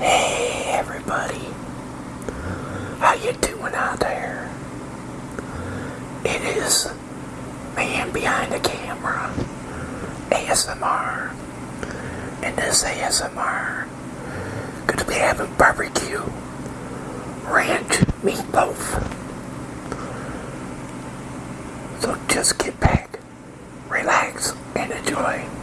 Hey everybody, how you doing out there? It is man behind the camera, ASMR, and this ASMR gonna be having barbecue ranch meatloaf. So just get back, relax, and enjoy.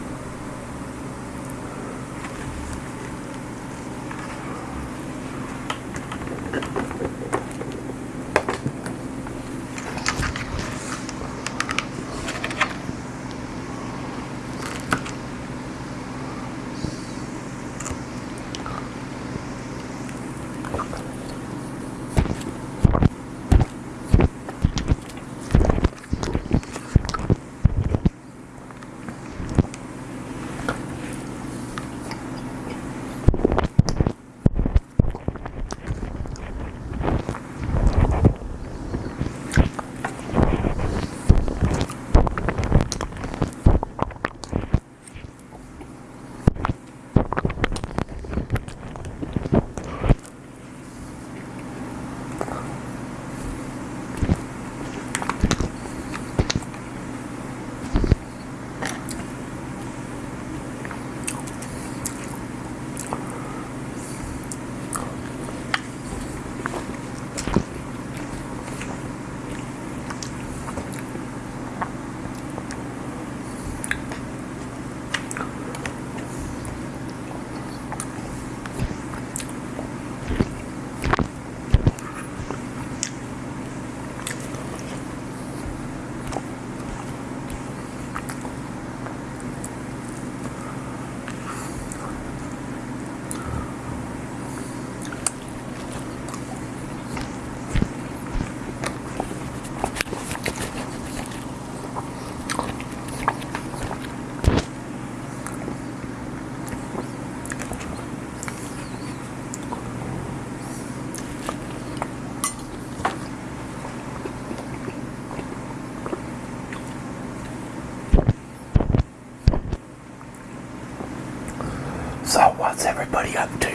Everybody up to?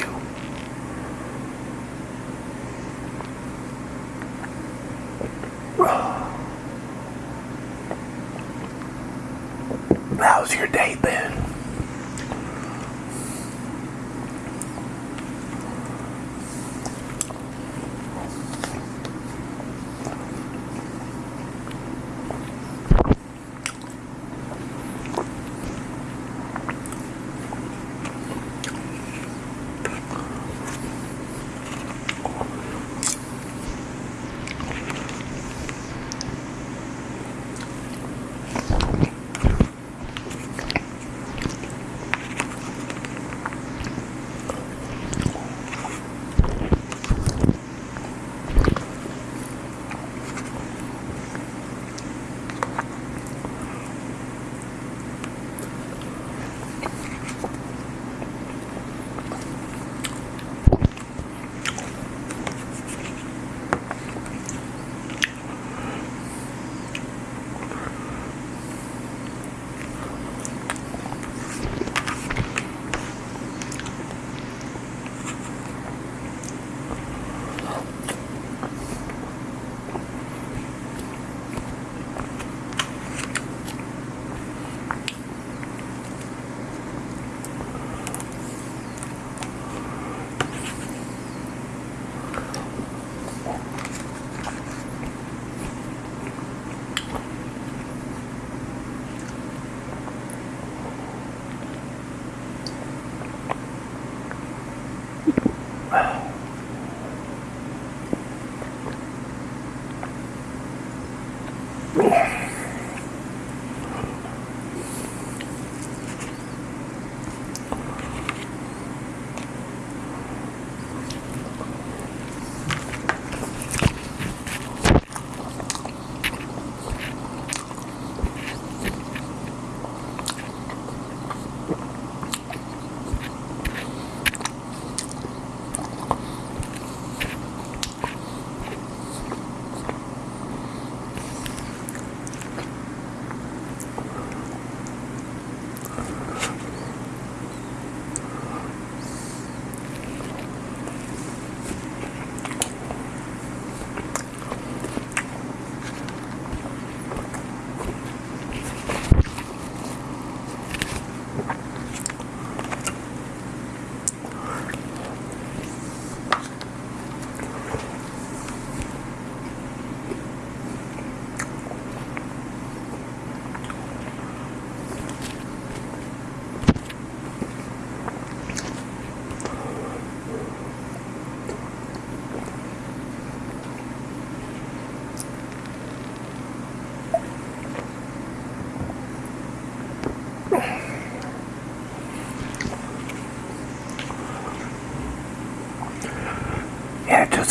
How's your day been?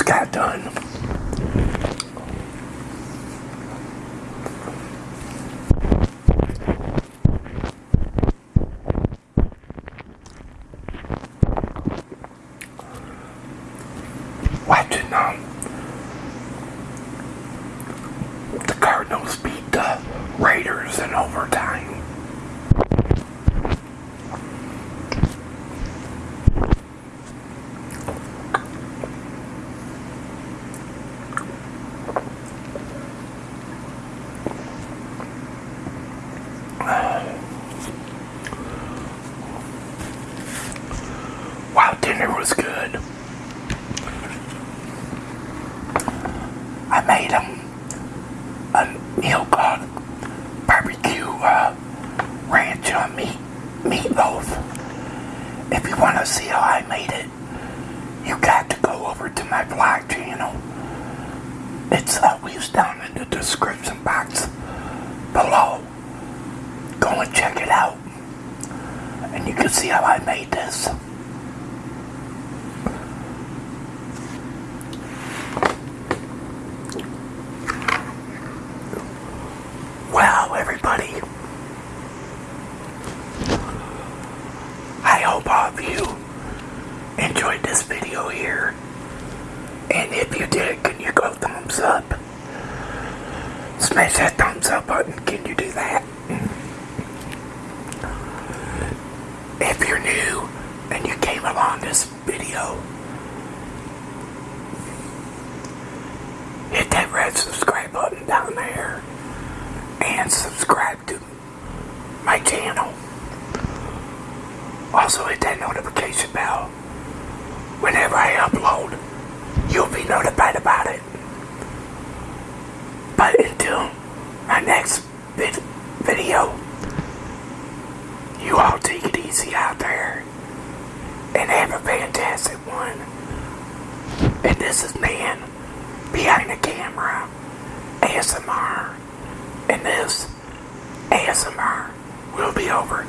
Just got done. Watching um, the Cardinals beat the Raiders in overtime. Dinner was good. I made um, a meal called barbecue uh, ranch on meat meatloaf. If you want to see how I made it, you got to go over to my vlog channel. It's always down in the description box below. Go and check it out. And you can see how I made this. Well, everybody, I hope all of you enjoyed this video here. And if you did, can you go thumbs up? Smash that thumbs up button. Can you do that? If you're new and you came along this video, hit that red subscribe button down there and subscribe to my channel. Also hit that notification bell. Whenever I upload, you'll be notified about it. But until my next vid video, you all take it easy out there and have a fantastic one. And this is Man Behind the Camera ASMR. And this ASMR will be over.